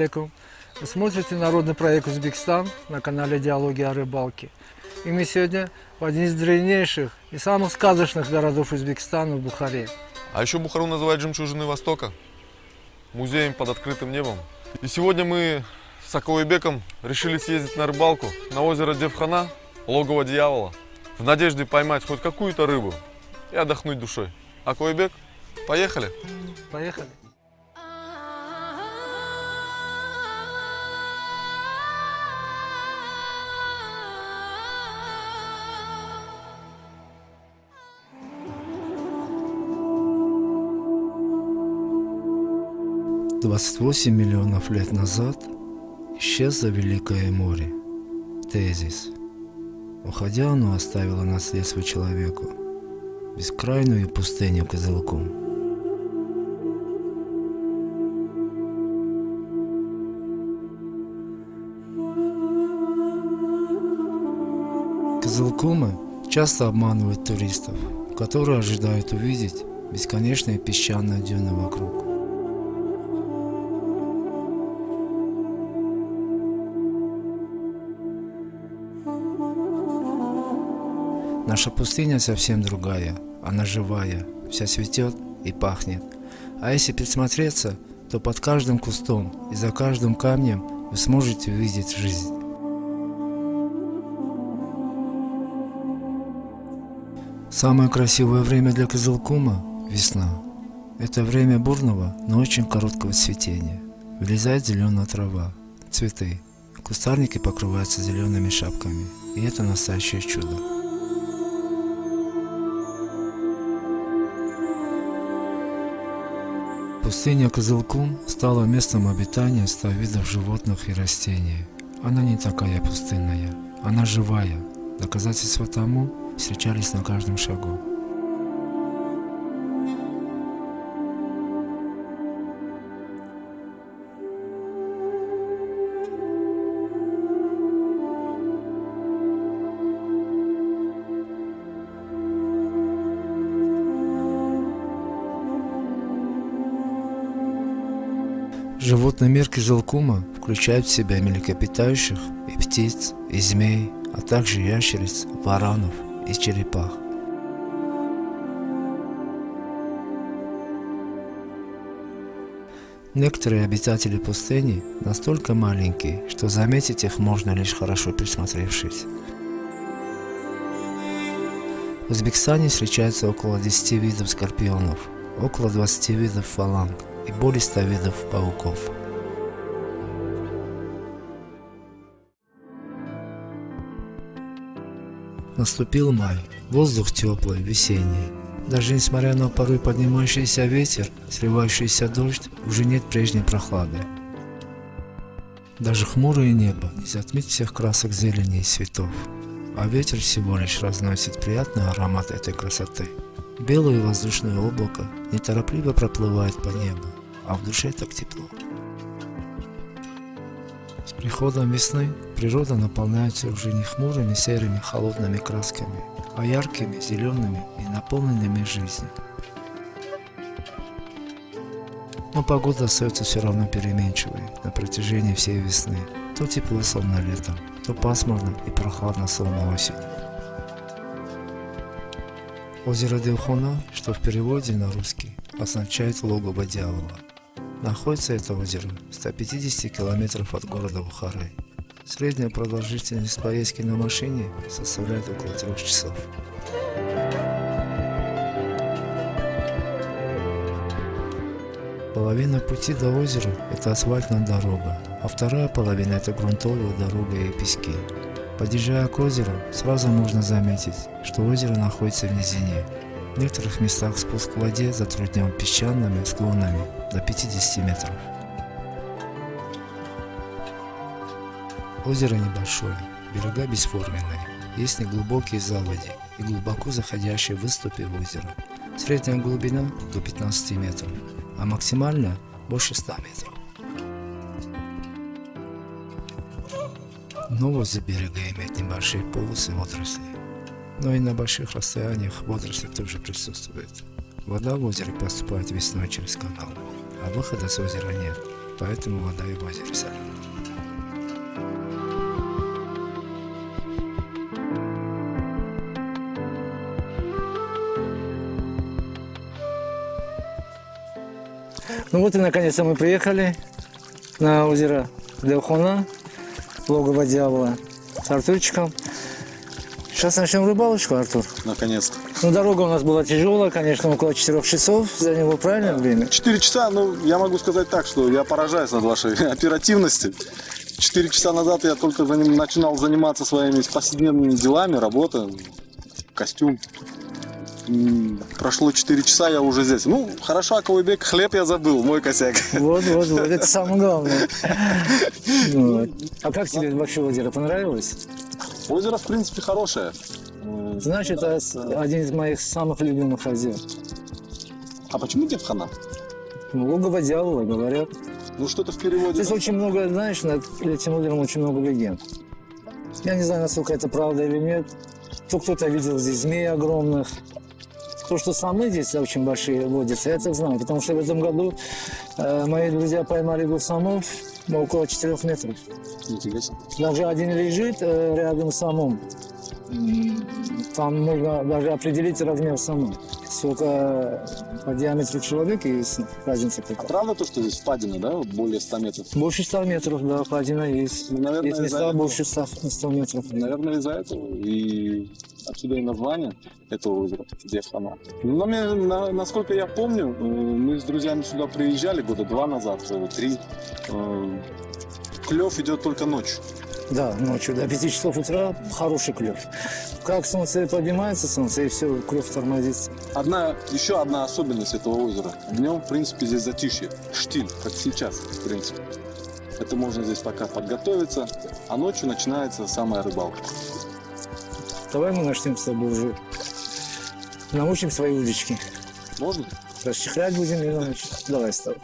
Алейкум. Вы смотрите народный проект «Узбекистан» на канале «Диалоги о рыбалке». И мы сегодня в один из древнейших и самых сказочных городов Узбекистана, в Бухаре. А еще Бухару называют жемчужиной Востока, музеем под открытым небом. И сегодня мы с Акоебеком решили съездить на рыбалку на озеро Девхана, логово дьявола, в надежде поймать хоть какую-то рыбу и отдохнуть душой. Акоебек, поехали! Поехали! Двадцать восемь миллионов лет назад исчезло Великое море. Тезис. Уходя, оно оставило наследство человеку. Бескрайную пустыню Козылком. Козылкомы часто обманывают туристов, которые ожидают увидеть бесконечные песчаные дюны вокруг. Наша пустыня совсем другая, она живая, вся цветет и пахнет. А если присмотреться, то под каждым кустом и за каждым камнем вы сможете увидеть жизнь. Самое красивое время для Козылкума – весна. Это время бурного, но очень короткого цветения. Вылезает зеленая трава, цветы. Кустарники покрываются зелеными шапками. И это настоящее чудо. Пустыня Козылкум стала местом обитания ста видов животных и растений. Она не такая пустынная, она живая. Доказательства тому встречались на каждом шагу. Животный мир включает в себя млекопитающих и птиц, и змей, а также ящериц, варанов и черепах. Некоторые обитатели пустыни настолько маленькие, что заметить их можно лишь хорошо присмотревшись. В Узбекистане встречается около 10 видов скорпионов, около 20 видов фаланг и более 100 видов пауков. Наступил май, воздух теплый, весенний. Даже несмотря на порой поднимающийся ветер, сливающийся дождь, уже нет прежней прохлады. Даже хмурое небо не затмит всех красок зелени и цветов, а ветер всего лишь разносит приятный аромат этой красоты. Белое воздушное облако неторопливо проплывает по небу, а в душе так тепло. Приходом весны природа наполняется уже не хмурыми серыми холодными красками, а яркими, зелеными и наполненными жизнью. Но погода остается все равно переменчивой на протяжении всей весны. То тепло словно летом, то пасмурно и прохладно словно осенью. Озеро Девхона, что в переводе на русский означает логово дьявола. Находится это озеро в 150 километров от города Бухары. Средняя продолжительность поездки на машине составляет около трех часов. Половина пути до озера – это асфальтная дорога, а вторая половина – это грунтовая дорога и пески. Подъезжая к озеру, сразу можно заметить, что озеро находится в низине. В некоторых местах спуск к воде затруднен песчаными склонами до 50 метров. Озеро небольшое, берега бесформенные, есть неглубокие заводи и глубоко заходящие выступы в озеро. Средняя глубина до 15 метров, а максимальная больше 100 метров. Дно возле берега имеет небольшие полосы водорослей, но и на больших расстояниях водоросли тоже присутствуют. Вода в озере поступает весной через канал, а выхода с озера нет. поэтому вода и в озере соленая. Ну вот и наконец-то мы приехали на озеро Деохона, логово дьявола, с Артурчиком. Сейчас начнем рыбалочку, Артур. Наконец-то. Ну, дорога у нас была тяжелая, конечно, около 4 часов заняло правильное время. Четыре часа, ну, я могу сказать так, что я поражаюсь над вашей оперативности. Четыре часа назад я только заним- начинал заниматься своими повседневными делами, работа, костюм. Прошло 4 часа, я уже здесь. Ну, хорошо, Аквабек, хлеб я забыл, мой косяк. Вот, вот, вот, это самое главное. А как тебе вообще озеро понравилось? Озеро, в принципе, хорошее. Знаешь, это с- один из моих самых любимых озер. А почему Девхана? Ну, Логово дьявола, говорят. Ну, что-то в переводе. Здесь очень много, знаешь, над этим озером очень много легенд. Я не знаю, насколько это правда или нет. То кто-то видел здесь змей огромных. То, что самы здесь очень большие водятся, я это знаю. Потому что в этом году э, мои друзья поймали гусамов около 4 метров. Себе. Даже один лежит э, рядом с самым. Там можно даже определить размер самы. Сколько по диаметру человека есть разница А какая. правда то, что здесь впадина, да, вот более 100 метров? Больше 100 метров, да, впадина есть. Ну, наверное, есть места этого. больше 100, 100 метров. Наверное, из-за этого. И отсюда и название этого озера Девхана. Но мне, на- насколько я помню, э, мы с друзьями сюда приезжали года два назад, э, три. Э, Клев идет только ночью. Да, ночью до 5 часов утра хороший клев. Как солнце поднимается, солнце, и все, клев тормозится. Одна, еще одна особенность этого озера. Днем, в принципе, здесь затишье. Штиль, как сейчас, в принципе. Это можно здесь пока подготовиться, а ночью начинается самая рыбалка. Давай мы начнем с тобой уже. Научим свои удочки. Можно? Расчехлять будем и научим. Давай с тобой.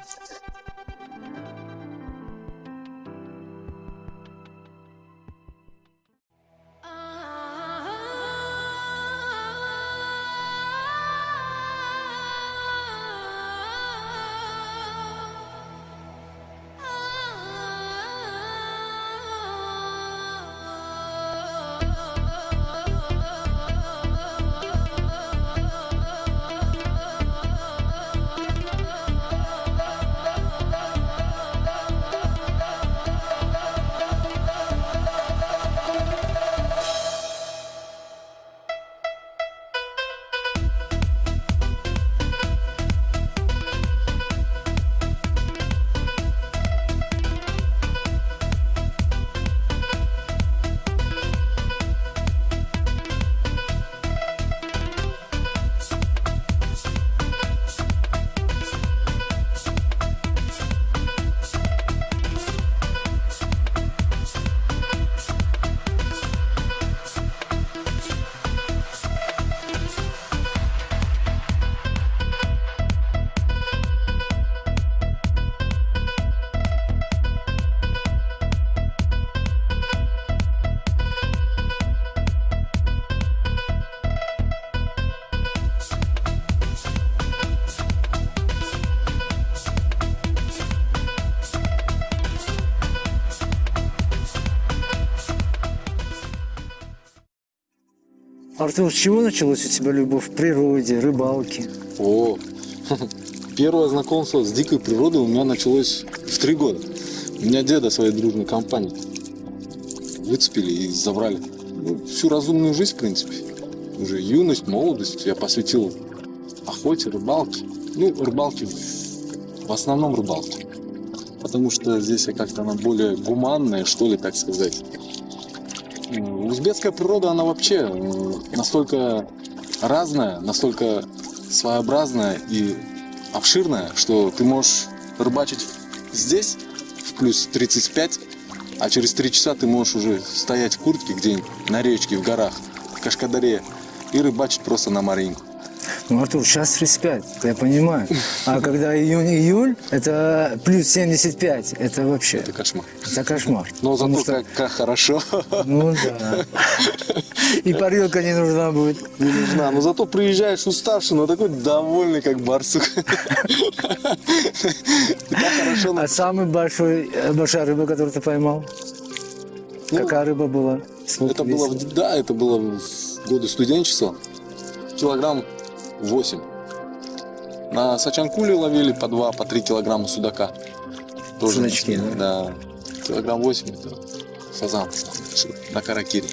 Артур, с чего началась у тебя любовь к природе, рыбалке? О, первое знакомство с дикой природой у меня началось в три года. У меня деда своей дружной компании выцепили и забрали. Ну, всю разумную жизнь, в принципе. Уже юность, молодость я посвятил охоте, рыбалке. Ну, рыбалке, в- основном рыбалке. Потому что здесь как-то она более гуманная, что ли, так сказать. Узбекская природа, она вообще настолько разная, настолько своеобразная и обширная, что ты можешь рыбачить здесь в плюс 35, а через 3 часа ты можешь уже стоять в куртке где-нибудь на речке, в горах, в Кашкадаре и рыбачить просто на Маринку. Ну, Артур, сейчас 35, я понимаю. А когда июнь-июль, это плюс 75. Это вообще, Это кошмар. это кошмар. Но зато что- как, как хорошо. Ну да. И парилка не нужна будет. Не нужна. Но зато приезжаешь уставший, но такой довольный, как барсук. А самый большой, э, большая рыба, которую ты поймал? Ну, Какая рыба была? Сколько Это было, весила? да, это было в годы студенчества. Килограмм 8. На Сачанкуле ловили по 2, по 3 килограмма судака. Тоже Судачки, не- да? Килограмм 8 это большой, на Каракире.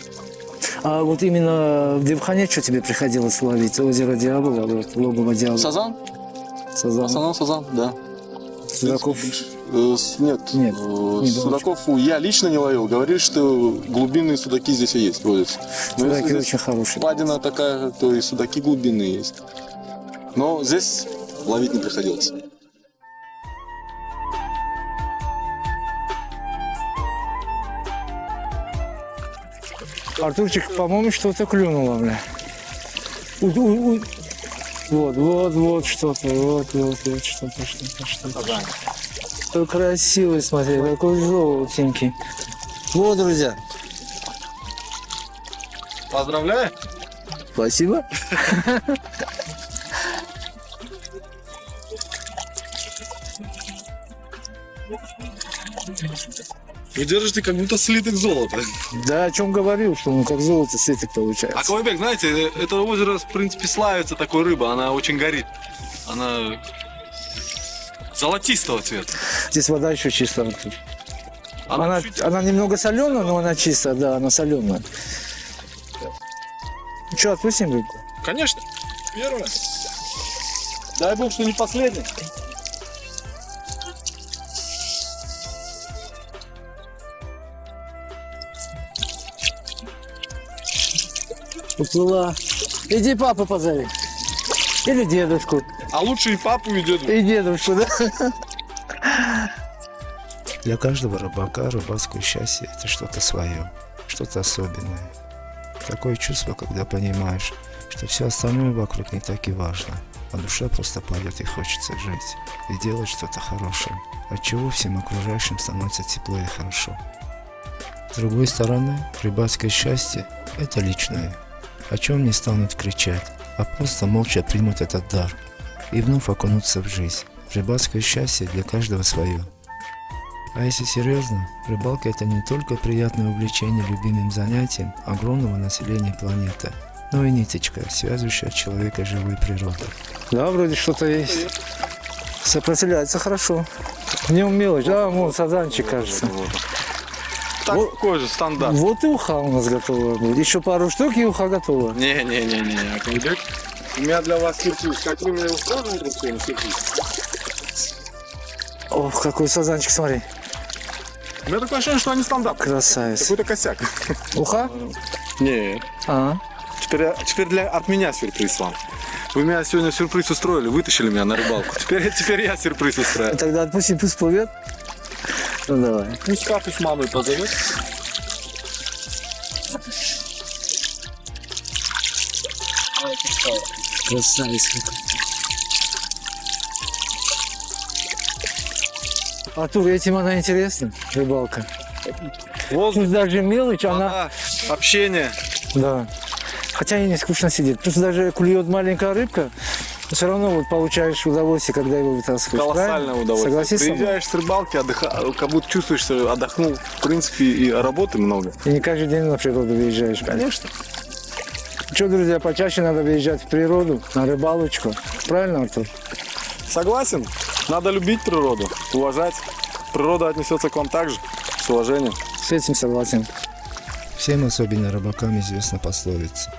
А вот именно в Девхане что тебе приходилось ловить? Озеро вот, логово Дьявола, Сазан? В Сазан, основном сазан, да. Судаков. Э, с- Нет, Нет, э, не судаков я лично не ловил. Говорили, что глубинные судаки здесь и есть, водятся. Но Судаки здесь очень хорошие. Падина такая, то и судаки глубинные есть. Но здесь ловить не приходилось. Артурчик, по-моему, что-то клюнуло, бля. У- у- у- Вот, вот, вот что-то, вот, вот, вот что-то, что-то, что-то. Какой красивый, смотри, какой желтенький. Вот, друзья, Поздравляю! спасибо. Вы держите как будто слиток золота. Да, о чем говорил, что он как золото светик получается. А Колобек, знаете, это озеро, в принципе, славится такой рыбой. Она очень горит. Она золотистого цвета. Здесь вода еще чистая. Она, Она, она немного соленая, но она чистая, да, она соленая. Что, отпустим рыбку? Конечно. Первое. Дай бог, что не последний. Уплыла. Иди папу позови. Или дедушку. А лучше и папу, и деду. И дедушку, да? Для каждого рыбака рыбацкое счастье – это что-то свое, что-то особенное. Такое чувство, когда понимаешь, что все остальное вокруг не так и важно, а душа просто поет и хочется жить, и делать что-то хорошее, от чего всем окружающим становится тепло и хорошо. С другой стороны, рыбацкое счастье – это личное, о чем не станут кричать, а просто молча примут этот дар и вновь окунуться в жизнь. Рыбацкое счастье для каждого свое. А если серьезно, рыбалка это не только приятное увлечение любимым занятием огромного населения планеты, но и ниточка, связывающая человека с живой природой. Да, вроде что-то есть. Сопротивляется хорошо. В нем мелочь, да, вон сазанчик, кажется. Такой же стандарт. Вот и уха у нас готова будет. Еще пару штук и уха готова. Не-не-не-не, Колобек. У меня для вас сюрприз. Как вы меня сюрприз? Ох, какой сазанчик, смотри. У меня такое ощущение, что они стандарт. Красавец. Какой-то косяк. Уха? Не, А, Теперь, теперь для, от меня сюрприз вам. Вы меня сегодня сюрприз устроили, вытащили меня на рыбалку. Теперь, теперь я сюрприз устраиваю. тогда отпусти, пусть плывет. Ну давай. Пусть папу с мамой позовет. Красавец какой. Артур, этим она интересна, рыбалка. Воздух, даже мелочь, она... вода, общение. Да. Хотя и не скучно сидит. Тут даже клюет маленькая рыбка, все равно вот получаешь удовольствие, когда его вытаскиваешь. Колоссальное правильно? удовольствие. Согласись? Приезжаешь с рыбалки, отдыха... как будто чувствуешь, что отдохнул. В принципе, и работы много. И не каждый день на природу выезжаешь. Конечно. Что, друзья, почаще надо выезжать в природу, на рыбалочку. Правильно, Артур? Согласен. Надо любить природу, уважать. Природа отнесется к вам так же, с уважением. С этим согласен. Всем, особенно рыбакам, известна пословица,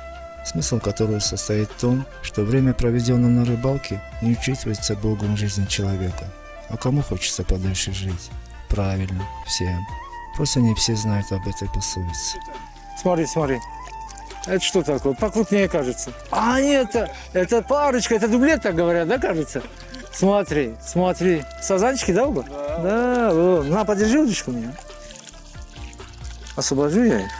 смысл которой состоит в том, что время, проведенное на рыбалке, не учитывается Богом в жизни человека. А кому хочется подольше жить? Правильно, всем. Просто не все знают об этой пословице. Смотри, смотри. Это что такое? Покрупнее кажется. А, нет, это, это парочка, это дублет, так говорят, да, кажется? Смотри, смотри. Сазанчики, да, оба? Да. вот. На, подержи удочку мне. Освобожу я их.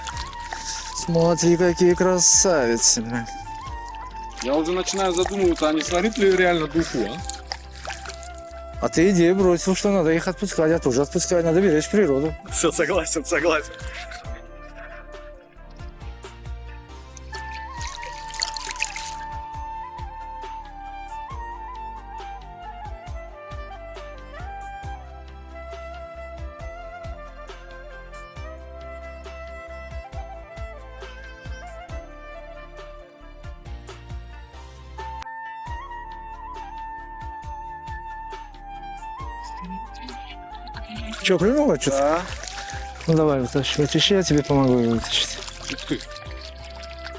Смотри, какие красавицы. Я уже начинаю задумываться, а не сварит ли реально духу, а? А ты идею бросил, что надо их отпускать, я тоже отпускаю, надо беречь природу. Все, согласен, согласен. Че, клюнуло что-то? Да. Ну давай, вытащи. Вытащи, я тебе помогу ее вытащить. Ух ты.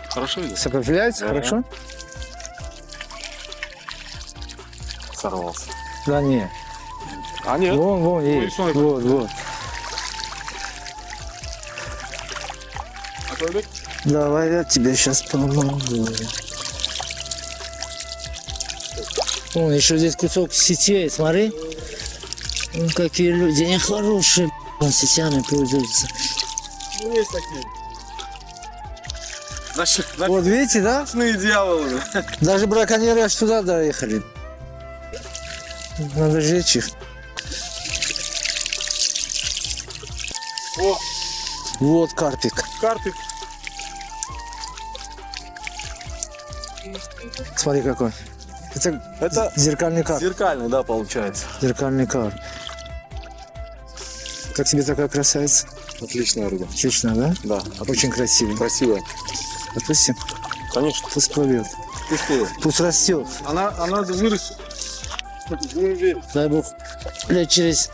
Хорошо идет? Сопротивляется, хорошо? Сорвался. Да не. А нет. Вон, вон, есть. смотри. Вот, вот. А Толбек? Давай я тебе сейчас помогу. Вон, еще здесь кусок сетей, смотри. Ну, какие люди нехорошие, б***ь, сетями пользуются. Ну, есть такие. Наши Вот видите, да? ночные дьяволы. Даже браконьеры аж туда доехали. Надо жечь их. О, Вот карпик. карпик. Смотри какой. Это Это зеркальный карп. зеркальный, да, получается. Зеркальный карп. Как тебе такая красавица? Отличная рыба. Отлично, да? Да, Очень красивый. красивая. Допустим, Конечно. пусть плывет. Ты что? Пусть растет. Она, она вырастет. Дай бог, лет через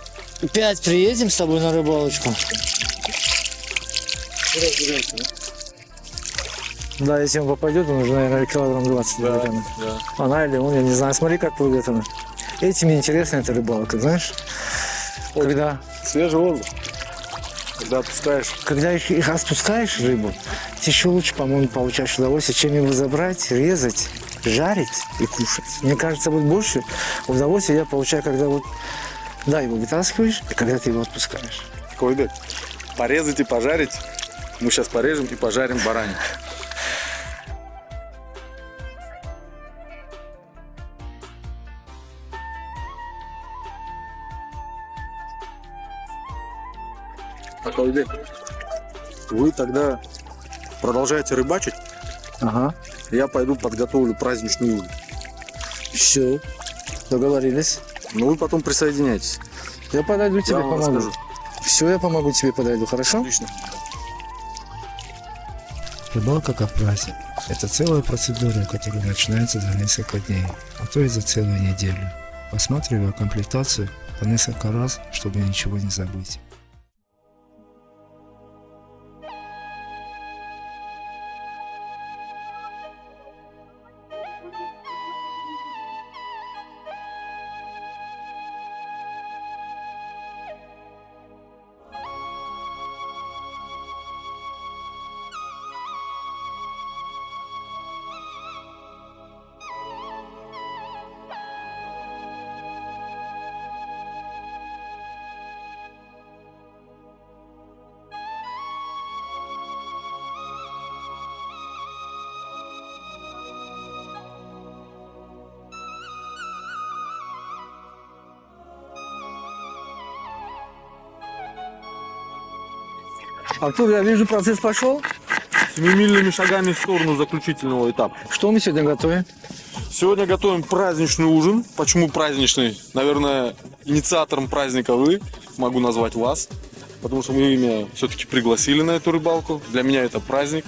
пять приедем с тобой на рыбалочку. Да, если он попадет, он уже, наверное, килограмм 20 Да, наверное. да. Она или он, я не знаю. Смотри, как плывет она. Этим интересна эта рыбалка, знаешь? Когда, Свежий воздух. Когда отпускаешь. когда их, их отпускаешь рыбу, ты еще лучше, по-моему, получаешь удовольствие, чем его забрать, резать, жарить и кушать. Мне кажется, вот больше удовольствия я получаю, когда вот, да, его вытаскиваешь, и когда ты его отпускаешь. Койбек, порезать и пожарить. Мы сейчас порежем и пожарим баранину. Койбек, вы тогда продолжаете рыбачить, Ага. я пойду подготовлю праздничный ужин. Все, договорились. Но вы потом присоединяйтесь. Я подойду тебе, Я помогу. расскажу. Все, я помогу тебе подойду, хорошо? Отлично. Рыбалка как праздник. Это целая процедура, которая начинается за несколько дней, а то и за целую неделю. Посматриваю комплектацию по несколько раз, чтобы ничего не забыть. Артур, я вижу, процесс пошел. Семимильными шагами в сторону заключительного этапа. Что мы сегодня готовим? Сегодня готовим праздничный ужин. Почему праздничный? Наверное, инициатором праздника вы, могу назвать вас. Потому что мы меня все-таки пригласили на эту рыбалку. Для меня это праздник.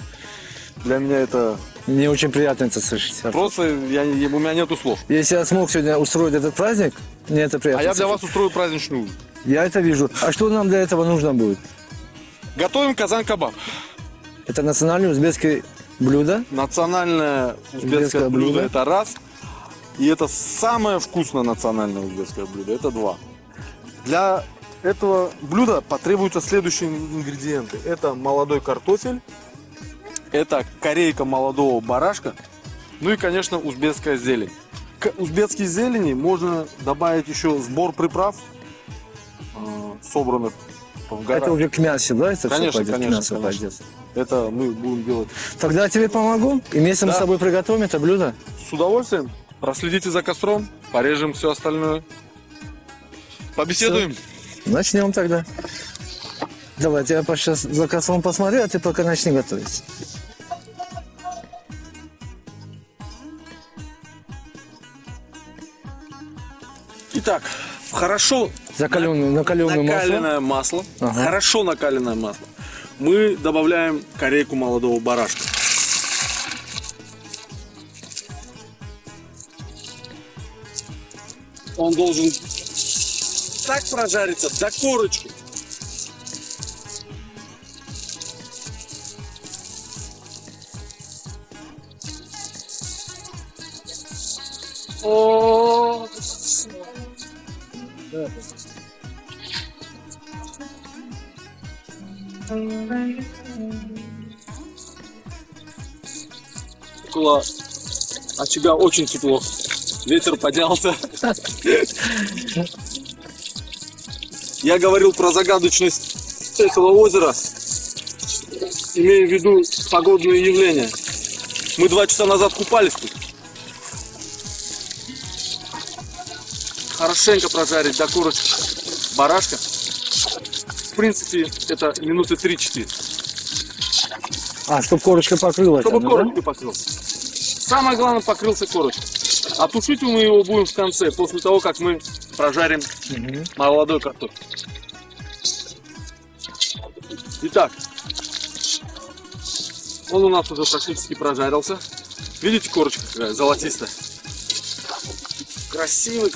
Для меня это Мне очень приятно это слышать. Артур. просто, я, у меня нету слов. Если я смог сегодня устроить этот праздник, мне это приятно. А я для слышать. вас устрою праздничный ужин. Я это вижу. А что нам для этого нужно будет? Готовим казан-кабаб. Это национальное узбекское блюдо. Национальное узбекское Узбекское блюдо блюдо. это раз. И это самое вкусное национальное узбекское блюдо. Это два. Для этого блюда потребуются следующие ингредиенты. Это молодой картофель, это корейка молодого барашка, ну и, конечно, узбекская зелень. К узбекской зелени можно добавить еще сбор приправ, э, собранных в горах. Это уже к мясу, да? Это Конечно, пойдет? конечно, К мясу конечно. пойдет. Это мы будем делать Тогда я тебе помогу, и вместе мы Да. с тобой приготовим это блюдо. с удовольствием. Проследите за костром, порежем все остальное. Побеседуем. Начнем тогда. Давай, я сейчас за костром посмотрю, а ты пока начни готовить. Итак, хорошо Закаленное, накаленное масло. накаленное масло, Ага. хорошо накаленное масло, мы добавляем корейку молодого барашка. Он должен так прожариться до корочки. О, около очага очень тепло. Ветер поднялся. Я говорил про загадочность этого озера, имея в виду погодные явления. Мы два часа назад купались тут. Хорошенько прожарить до корочки барашка. В принципе, это минуты 3-4. А, чтобы корочка покрылась. Чтобы она, да? корочкой покрылся. Самое главное, покрылся корочкой. А тушить мы его будем в конце, после того, как мы прожарим Мгм. молодой картофель. Итак, он у нас уже практически прожарился. Видите, корочка какая золотистая? Красивый,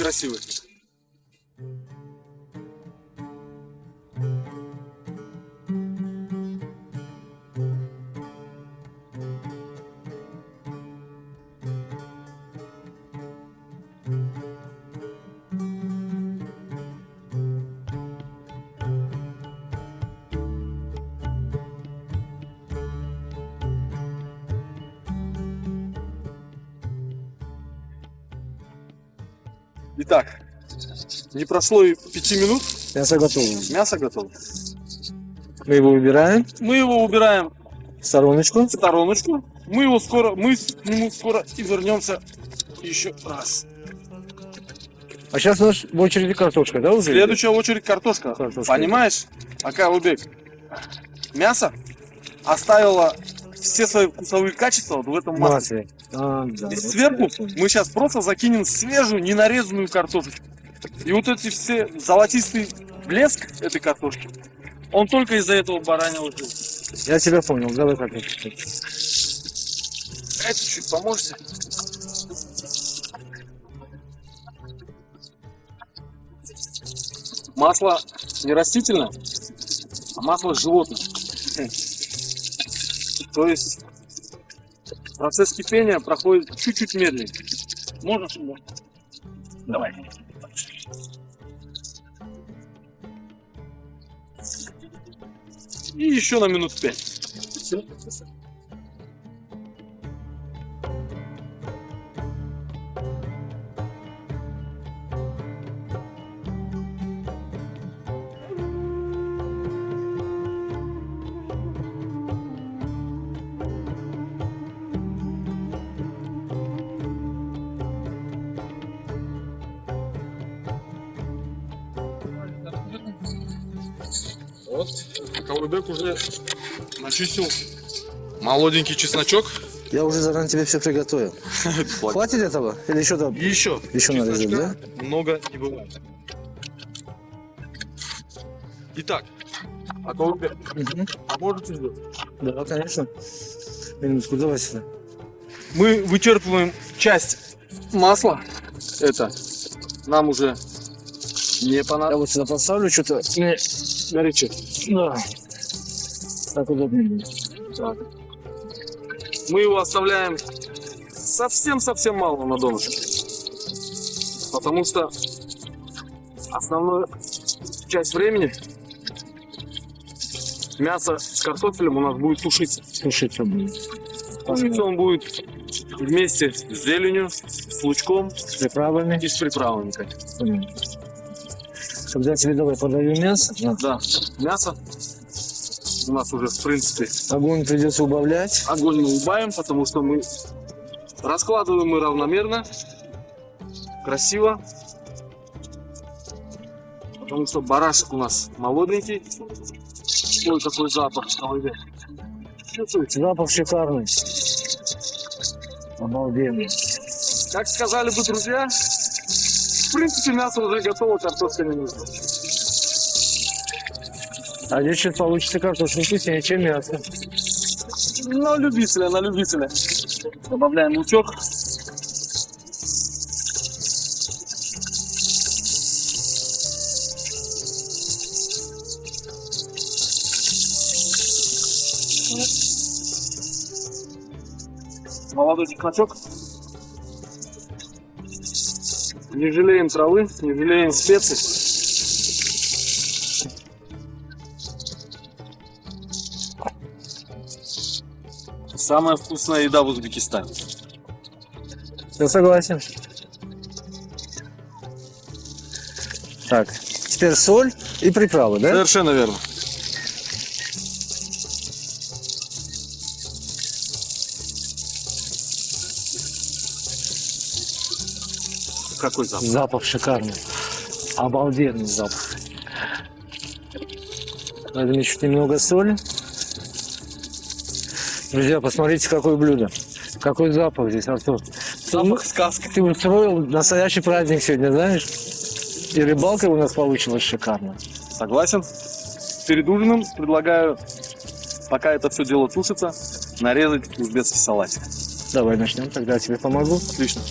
не прошло и пяти минут, Мясо готово. мясо готово. Мы его убираем Мы его убираем в стороночку. в стороночку. Мы его скоро, мы к нему скоро и вернемся еще раз. А сейчас у нас в очереди картошка, да, уже? Следующая очередь картошка. Картошка. Понимаешь, Ака Убек? Мясо оставило все свои вкусовые качества вот в этом масле. Масле. А, да. И сверху мы сейчас просто закинем свежую, ненарезанную картошечку. И вот эти все золотистый блеск этой картошки, он только из-за этого бараньего жира. Я тебя понял, давай картошку. Дайте чуть поможете. Масло не растительное, а масло животное. То есть процесс кипения проходит чуть-чуть медленнее. Можно сюда? Давай. И еще на минут пять. Вот, Каурбек уже начистил молоденький чесночок. Я уже заранее тебе все приготовил. Хватит этого? Или еще там? Еще. Еще нарезать, чесночка Много не бывает. Итак, а Каурбек, Мгм. можете сделать? Да, конечно. Минутку, давай сюда. Мы вычерпываем часть масла. Это нам уже не Я понадобится. вот сюда поставлю что-то. Горячо. Да. Так будет. Так. Мы его оставляем совсем-совсем мало на донышке. Потому что основную часть времени мясо с картофелем у нас будет тушиться. Тушиться будет. Тушиться он будет вместе с зеленью, с лучком С приправами. и с приправами. конечно. Понятно. Когда тебе давай подаю мясо, на, Да, мясо у нас уже, в принципе, огонь придется убавлять. огонь мы убавим, потому что мы раскладываем мы равномерно, красиво. Потому что барашек у нас молоденький. Ой, какой запах. Ой, Чувствуете? Запах шикарный. Обалденный. Как сказали бы друзья, в принципе мясо уже готово, картошка не нужна. А здесь сейчас получится картошка вкуснее, чем мясо. На любителя, на любителя. Добавляем лучок. Молодой чесночок. Не жалеем травы, не жалеем специй. Самая вкусная еда в Узбекистане. Я согласен. Так, теперь соль и приправы, да? Совершенно верно. Запах? Запах шикарный. Обалденный запах. Надо чуть немного соли. Друзья, посмотрите, какое блюдо. Какой запах здесь, Артур. Запах сказки. Ты устроил настоящий праздник сегодня, знаешь? И рыбалка у нас получилась шикарно. Согласен. Перед ужином предлагаю, пока это все дело тушится, нарезать узбекский салатик. Давай начнем, тогда я тебе помогу. Отлично.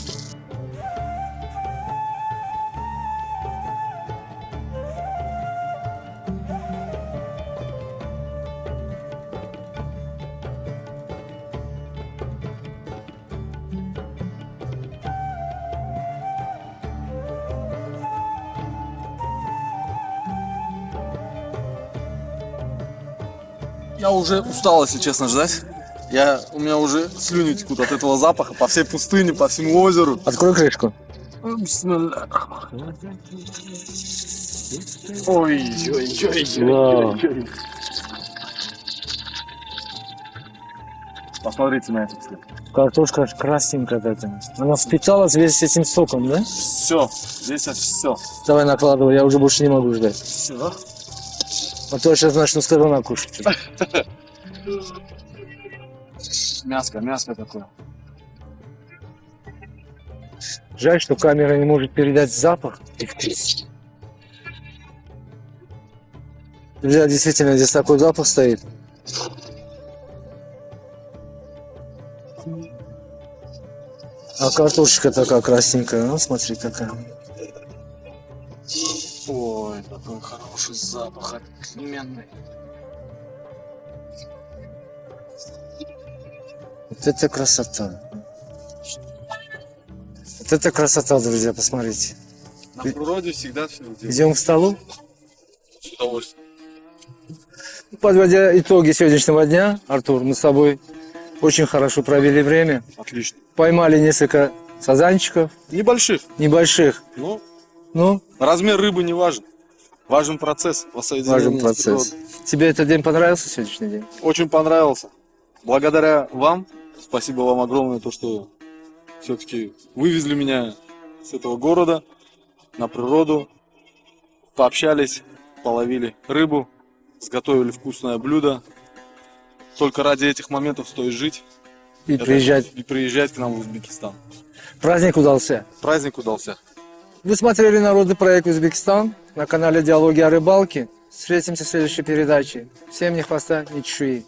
Уже устал, если честно, ждать. Я, у меня уже слюни текут от этого запаха по всей пустыне, по всему озеру. Открой крышку. Ой, ой, ой, ой, ой, ой. Посмотрите на этот цвет. Картошка красненькая такая. Она впиталась весь этим соком, да? Все, здесь все. Давай накладывай, я уже больше не могу ждать. Все. А то сейчас начну с корона кушать. Мяско, мяско такое. Жаль, что камера не может передать запах вкус. Друзья, действительно, здесь такой запах стоит. А картошечка такая красненькая, ну смотри какая. Ой, какой хороший запах, отменный. Вот это красота. Вот это красота, друзья, посмотрите. На природе всегда все делают Идем к столу. с удовольствием. Подводя итоги сегодняшнего дня, Артур, мы с тобой очень хорошо провели время. Отлично. Поймали несколько сазанчиков Небольших, небольших. но Ну, размер рыбы не важен. Важен процесс воссоединения важен процесс. Тебе этот день понравился сегодняшний день? Очень понравился. Благодаря вам, спасибо вам огромное, то, что все-таки вывезли меня с этого города на природу, пообщались, половили рыбу, сготовили вкусное блюдо. Только ради этих моментов стоит жить И Это- приезжать. и приезжать к нам в Узбекистан. Праздник удался. Праздник удался. Вы смотрели народный проект Узбекистан на канале Диалоги о рыбалке. Встретимся в следующей передаче. Всем ни хвоста, ни чешуи.